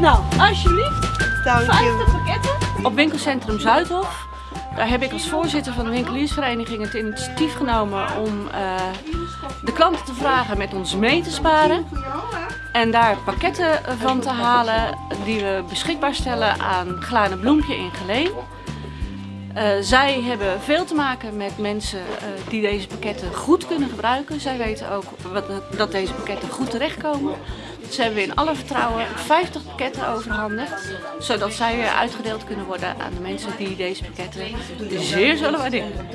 Nou, alsjeblieft. Dank 50 pakketten. Op winkelcentrum Zuidhof. Daar heb ik als voorzitter van de winkeliersvereniging het initiatief genomen om uh, de klanten te vragen met ons mee te sparen. En daar pakketten van te halen die we beschikbaar stellen aan Glane Bloempje in Geleen. Uh, zij hebben veel te maken met mensen uh, die deze pakketten goed kunnen gebruiken. Zij weten ook wat, dat deze pakketten goed terechtkomen. Dus hebben in alle vertrouwen 50 pakketten overhandigd. Zodat zij uitgedeeld kunnen worden aan de mensen die deze pakketten zeer zullen waarderen.